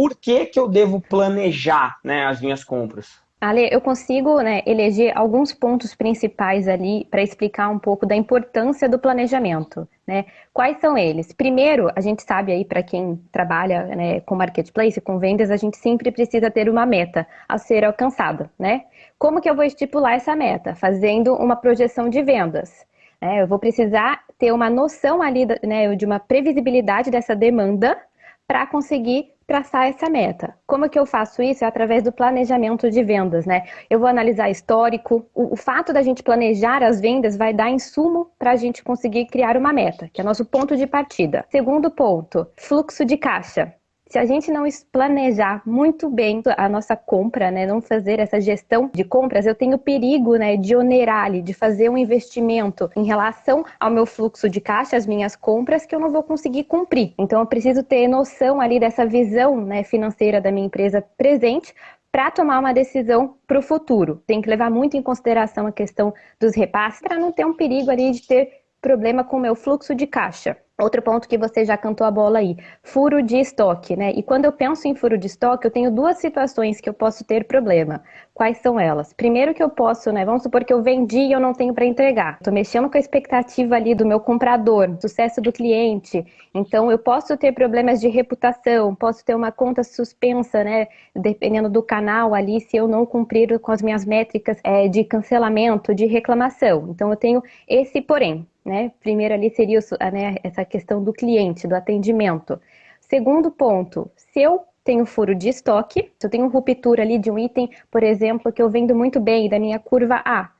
por que, que eu devo planejar né, as minhas compras? Ale, eu consigo né, eleger alguns pontos principais ali para explicar um pouco da importância do planejamento. Né? Quais são eles? Primeiro, a gente sabe aí para quem trabalha né, com marketplace, com vendas, a gente sempre precisa ter uma meta a ser alcançada. Né? Como que eu vou estipular essa meta? Fazendo uma projeção de vendas. Né? Eu vou precisar ter uma noção ali né, de uma previsibilidade dessa demanda para conseguir traçar essa meta. Como é que eu faço isso? É através do planejamento de vendas, né? Eu vou analisar histórico. O, o fato da gente planejar as vendas vai dar insumo para a gente conseguir criar uma meta, que é nosso ponto de partida. Segundo ponto, fluxo de caixa se a gente não planejar muito bem a nossa compra, né, não fazer essa gestão de compras, eu tenho perigo, né, de onerar ali, de fazer um investimento em relação ao meu fluxo de caixa, as minhas compras, que eu não vou conseguir cumprir. Então, eu preciso ter noção ali dessa visão, né, financeira da minha empresa presente para tomar uma decisão para o futuro. Tem que levar muito em consideração a questão dos repasses para não ter um perigo ali de ter problema com o meu fluxo de caixa. Outro ponto que você já cantou a bola aí, furo de estoque, né? E quando eu penso em furo de estoque, eu tenho duas situações que eu posso ter problema. Quais são elas? Primeiro que eu posso, né? Vamos supor que eu vendi e eu não tenho para entregar. Estou mexendo com a expectativa ali do meu comprador, sucesso do cliente. Então eu posso ter problemas de reputação, posso ter uma conta suspensa, né? Dependendo do canal ali, se eu não cumprir com as minhas métricas é, de cancelamento, de reclamação. Então eu tenho esse porém. Né? Primeiro ali seria né, essa questão do cliente, do atendimento. Segundo ponto, se eu tenho furo de estoque, se eu tenho ruptura ali de um item, por exemplo, que eu vendo muito bem da minha curva A,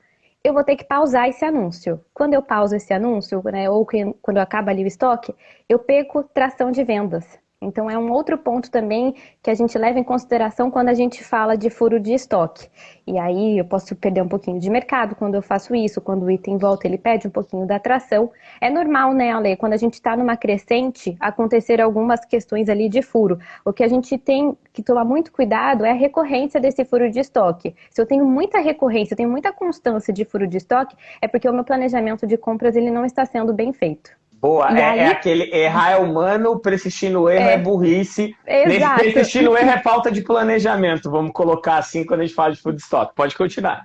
eu vou ter que pausar esse anúncio. Quando eu pauso esse anúncio, né, ou quando acaba ali o estoque, eu perco tração de vendas. Então, é um outro ponto também que a gente leva em consideração quando a gente fala de furo de estoque. E aí eu posso perder um pouquinho de mercado quando eu faço isso, quando o item volta, ele perde um pouquinho da atração. É normal, né, Ale, quando a gente está numa crescente, acontecer algumas questões ali de furo. O que a gente tem que tomar muito cuidado é a recorrência desse furo de estoque. Se eu tenho muita recorrência, eu tenho muita constância de furo de estoque, é porque o meu planejamento de compras ele não está sendo bem feito. Boa, é, é, aquele errar é humano, persistir no erro é, é burrice. Exato. Persistir no erro é falta de planejamento, vamos colocar assim quando a gente fala de food stock. Pode continuar.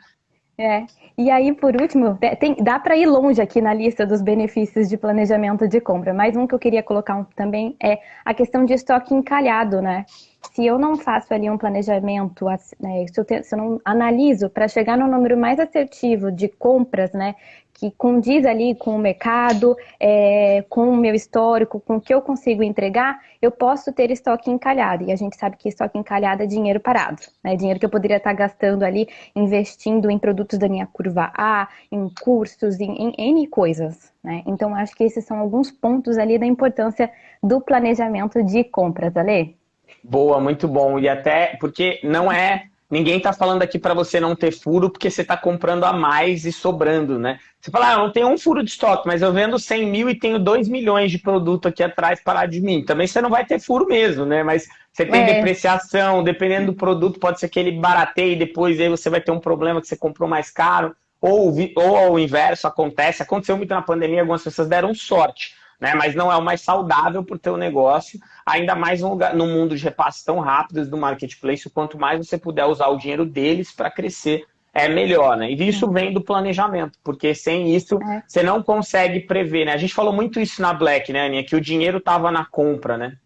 É. E aí, por último, tem, dá para ir longe aqui na lista dos benefícios de planejamento de compra. Mais um que eu queria colocar também é a questão de estoque encalhado, né? Se eu não faço ali um planejamento, né, se, eu te, se eu não analiso para chegar no número mais assertivo de compras, né, que condiz ali com o mercado, é, com o meu histórico, com o que eu consigo entregar, eu posso ter estoque encalhado. E a gente sabe que estoque encalhado é dinheiro parado, né? Dinheiro que eu poderia estar gastando ali, investindo em produtos da minha curva A, em cursos, em, em N coisas. Né? Então, acho que esses são alguns pontos ali da importância do planejamento de compras, Ale. Boa, muito bom. E até porque não é Ninguém está falando aqui para você não ter furo porque você está comprando a mais e sobrando, né? Você fala, ah, eu não tenho um furo de estoque, mas eu vendo 100 mil e tenho 2 milhões de produto aqui atrás parado de mim. Também você não vai ter furo mesmo, né? Mas você tem é. depreciação, dependendo do produto, pode ser que ele barateie e depois aí você vai ter um problema que você comprou mais caro. Ou, ou o inverso acontece. Aconteceu muito na pandemia, algumas pessoas deram sorte né? Mas não é o mais saudável para o teu negócio, ainda mais no, lugar, no mundo de repasses tão rápidos do marketplace, quanto mais você puder usar o dinheiro deles para crescer, é melhor, né? E isso vem do planejamento, porque sem isso é. você não consegue prever, né? A gente falou muito isso na Black, né, Aninha? Que o dinheiro estava na compra, né?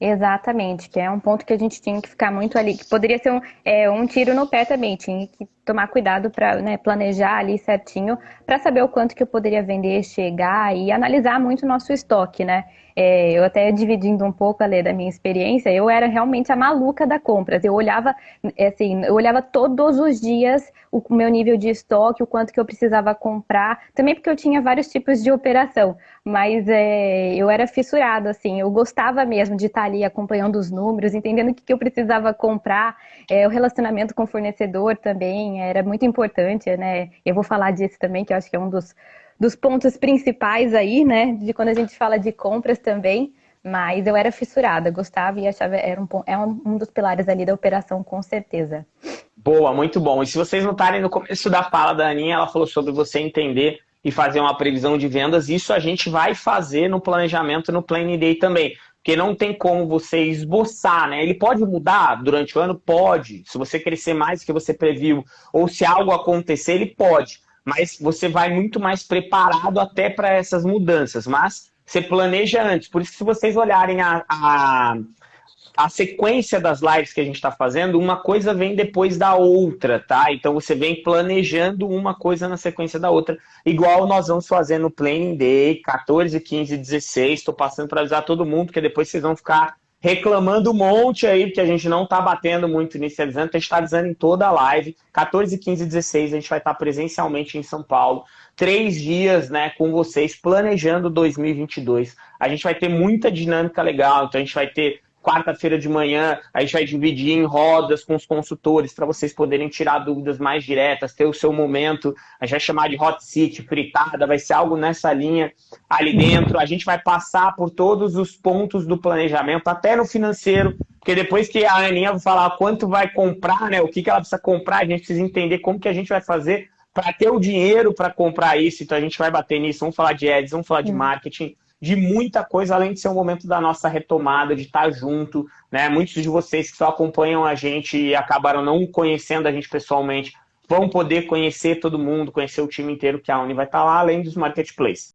Exatamente, que é um ponto que a gente tinha que ficar muito ali, que poderia ser um, é, um tiro no pé também, tinha que tomar cuidado para né, planejar ali certinho, para saber o quanto que eu poderia vender, chegar e analisar muito o nosso estoque, né? É, eu até dividindo um pouco a da minha experiência, eu era realmente a maluca da compras. Eu olhava, assim, eu olhava todos os dias o meu nível de estoque, o quanto que eu precisava comprar, também porque eu tinha vários tipos de operação, mas é, eu era fissurado, assim, eu gostava mesmo de estar ali acompanhando os números, entendendo o que, que eu precisava comprar, é, o relacionamento com o fornecedor também era muito importante, né? Eu vou falar disso também, que eu acho que é um dos dos pontos principais aí, né? De quando a gente fala de compras também. Mas eu era fissurada, gostava e achava era um, é um dos pilares ali da operação, com certeza. Boa, muito bom. E se vocês notarem no começo da fala da Aninha, ela falou sobre você entender e fazer uma previsão de vendas. Isso a gente vai fazer no planejamento no Planning Day também. Porque não tem como você esboçar, né? Ele pode mudar durante o ano? Pode. Se você crescer mais do que você previu, ou se algo acontecer, ele pode. Mas você vai muito mais preparado até para essas mudanças. Mas você planeja antes. Por isso que se vocês olharem a, a, a sequência das lives que a gente está fazendo, uma coisa vem depois da outra, tá? Então você vem planejando uma coisa na sequência da outra, igual nós vamos fazer no Planning Day, 14, 15, 16. Estou passando para avisar todo mundo, porque depois vocês vão ficar reclamando um monte aí, porque a gente não está batendo muito nisso a gente está avisando em toda a live. 14, 15, 16, a gente vai estar presencialmente em São Paulo. Três dias né, com vocês, planejando 2022. A gente vai ter muita dinâmica legal, então a gente vai ter quarta-feira de manhã a gente vai dividir em rodas com os consultores para vocês poderem tirar dúvidas mais diretas, ter o seu momento. A gente vai chamar de hot seat, fritada, vai ser algo nessa linha ali dentro. A gente vai passar por todos os pontos do planejamento, até no financeiro, porque depois que a Aninha vai falar quanto vai comprar, né, o que, que ela precisa comprar, a gente precisa entender como que a gente vai fazer para ter o dinheiro para comprar isso. Então a gente vai bater nisso, vamos falar de ads, vamos falar de marketing de muita coisa, além de ser um momento da nossa retomada, de estar junto. Né? Muitos de vocês que só acompanham a gente e acabaram não conhecendo a gente pessoalmente, vão poder conhecer todo mundo, conhecer o time inteiro que a Uni vai estar lá, além dos marketplaces.